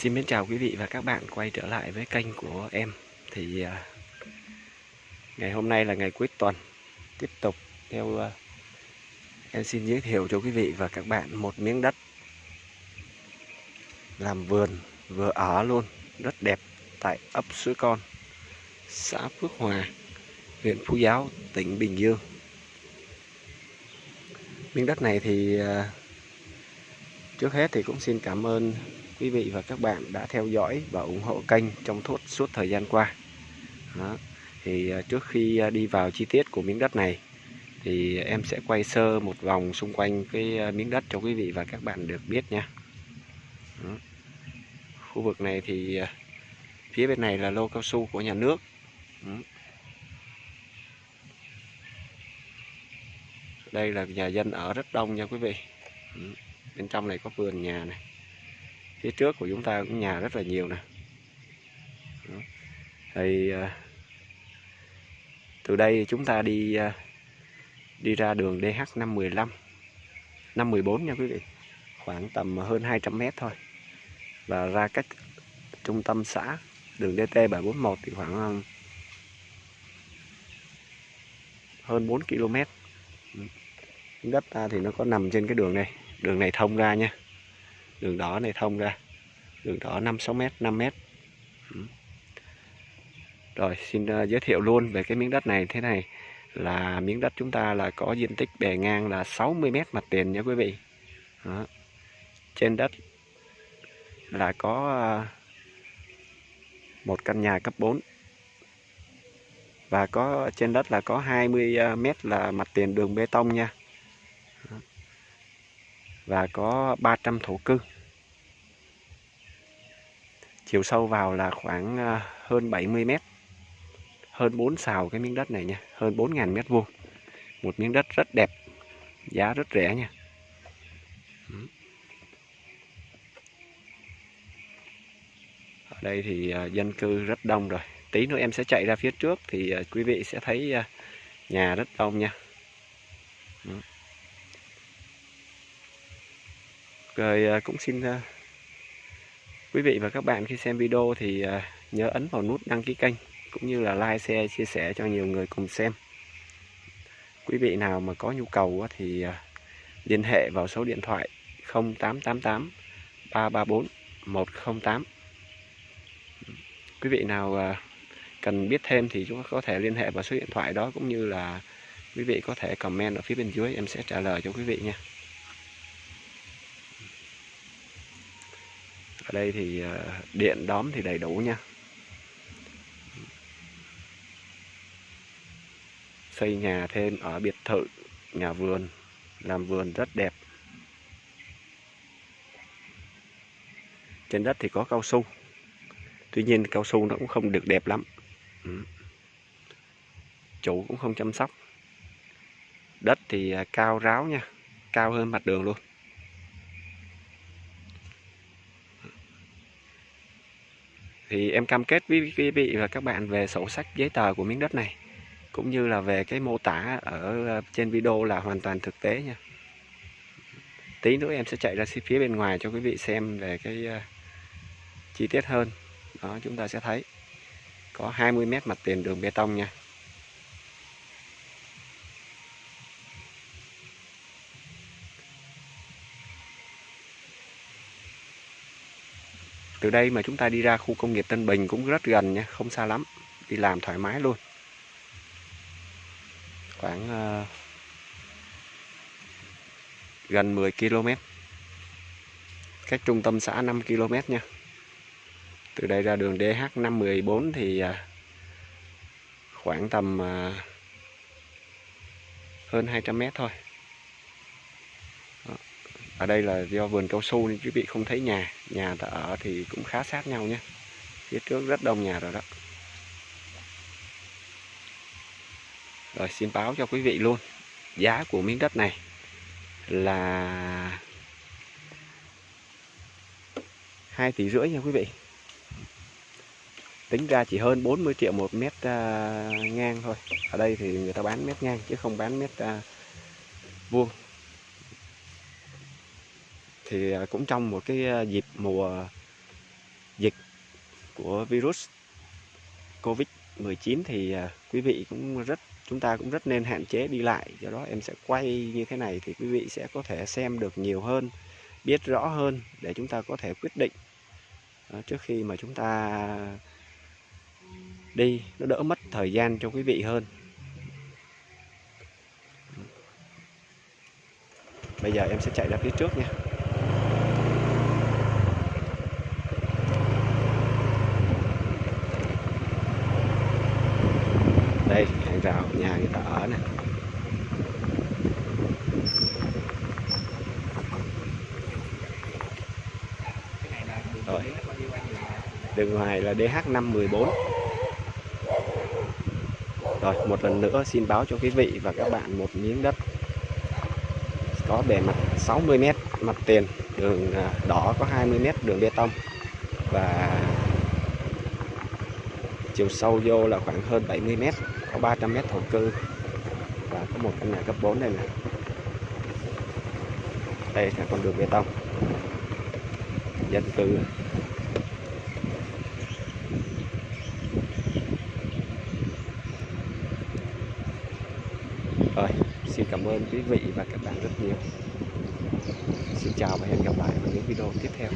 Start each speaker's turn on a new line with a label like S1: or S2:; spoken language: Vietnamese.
S1: Xin mến chào quý vị và các bạn quay trở lại với kênh của em. Thì à, ngày hôm nay là ngày cuối tuần. Tiếp tục theo à, em xin giới thiệu cho quý vị và các bạn một miếng đất. Làm vườn vừa ở luôn rất đẹp tại ấp Suối Con Xã Phước Hòa, huyện Phú Giáo, tỉnh Bình Dương. Miếng đất này thì à, trước hết thì cũng xin cảm ơn quý vị và các bạn đã theo dõi và ủng hộ kênh trong suốt suốt thời gian qua. Đó. Thì à, trước khi à, đi vào chi tiết của miếng đất này, thì em sẽ quay sơ một vòng xung quanh cái à, miếng đất cho quý vị và các bạn được biết nha. Đó. Khu vực này thì phía bên này là lô cao su của nhà nước. Đó. Đây là nhà dân ở rất đông nha quý vị. Bên trong này có vườn nhà này phía trước của chúng ta cũng nhà rất là nhiều nè. Thì à, từ đây chúng ta đi à, đi ra đường DH 515 514 nha quý vị. Khoảng tầm hơn 200 mét thôi. Và ra cách trung tâm xã đường DT 741 thì khoảng à, hơn 4 km ừ. đất ta thì nó có nằm trên cái đường này. Đường này thông ra nha đường đỏ này thông ra. Đường đỏ 5 6 mét 5 mét. Ừ. Rồi xin ờ, giới thiệu luôn về cái miếng đất này thế này. Là miếng đất chúng ta là có diện tích bề ngang là 60 mét mặt tiền nha quý vị. Đó. trên đất là có ờ, một căn nhà cấp 4 và có trên đất là có 20 à, ờ, mét là mặt tiền đường bê tông nha và có 300 thổ cư. Chiều sâu vào là khoảng à, hơn 70 mét, hơn 4 xào cái miếng đất này nha, hơn 4.000 mét vuông. Một miếng đất rất đẹp, giá rất rẻ nha. Ở đây thì à, dân cư rất đông rồi. Tí nữa em sẽ chạy ra phía trước thì à, quý vị sẽ thấy nhà rất đông nha. Rồi à, cũng xin à, quý vị và các bạn khi xem video thì à, nhớ ấn vào nút đăng ký kênh cũng như là like, share, chia sẻ cho nhiều người cùng xem. Quý vị nào mà có nhu cầu thì liên hệ vào số điện thoại 0888 334 108. Quý vị nào cần biết thêm thì chúng ta có thể liên hệ vào số điện thoại đó cũng như là quý vị có thể comment ở phía bên dưới em sẽ trả lời cho quý vị nha. Ở đây thì ờ, điện đóm thì đầy đủ nha. Xây nhà thêm ở biệt thự, nhà vườn, làm vườn rất đẹp. Trên đất thì có cao su. Tuy nhiên cao su nó cũng không được đẹp lắm. Ừ. Chủ cũng không chăm sóc. Đất thì ờ, cao ráo nha, cao hơn mặt đường luôn. Thì em cam kết với quý vị và các bạn về sổ sách giấy tờ của miếng đất này, cũng như là về cái mô tả ở ờ, trên video là hoàn toàn thực tế nha. Tí nữa em sẽ chạy ra phía bên ngoài cho quý vị xem về cái ờ, chi tiết hơn. Đó, chúng ta sẽ thấy có 20 mét mặt tiền đường bê tông nha. Từ đây mà chúng ta đi ra khu công nghiệp Tân Bình cũng rất gần nha không xa lắm. Đi làm thoải mái luôn. Khoảng uh, gần 10 km cách trung tâm xã 5 km nha. Từ đây ra đường DH 514 thì uh, khoảng tầm uh, hơn 200 mét thôi ở đây là do vườn cao su nên quý vị không thấy nhà. Nhà ta ở thì cũng khá sát nhau nhé. Phía trước rất đông nhà rồi đó. Rồi xin báo cho quý vị luôn giá của miếng đất này là hai tỷ rưỡi nha quý vị. Tính ra chỉ hơn 40 triệu một mét uh, ngang thôi. Ở đây thì người ta bán mét ngang chứ không bán mét uh, vuông thì à, cũng trong một cái à, dịp mùa dịch của virus Covid-19 thì à, quý vị cũng rất, chúng ta cũng rất nên hạn chế đi lại. Do đó em sẽ quay như thế này thì quý vị sẽ có thể xem được nhiều hơn, biết rõ hơn để chúng ta có thể quyết định trước khi mà chúng ta đi. Nó đỡ mất thời gian cho quý vị hơn. Bây giờ em sẽ chạy ra phía trước nha. Đây rào nhà người ta ở này rồi. Đường ngoài là DH514 rồi, một lần nữa xin báo cho quý vị và các bạn một miếng đất có bề mặt 60m mặt tiền, đường à, đỏ có 20m đường bê tông và chiều sâu vô là khoảng hơn 70 mét có 300 mét thổ cư. Và có một căn nhà cấp 4 đây này, đây là con đường bê tông. Dân cư. Rồi xin cảm ơn quý vị và các bạn rất nhiều. Xin chào và hẹn gặp lại vào những video tiếp theo.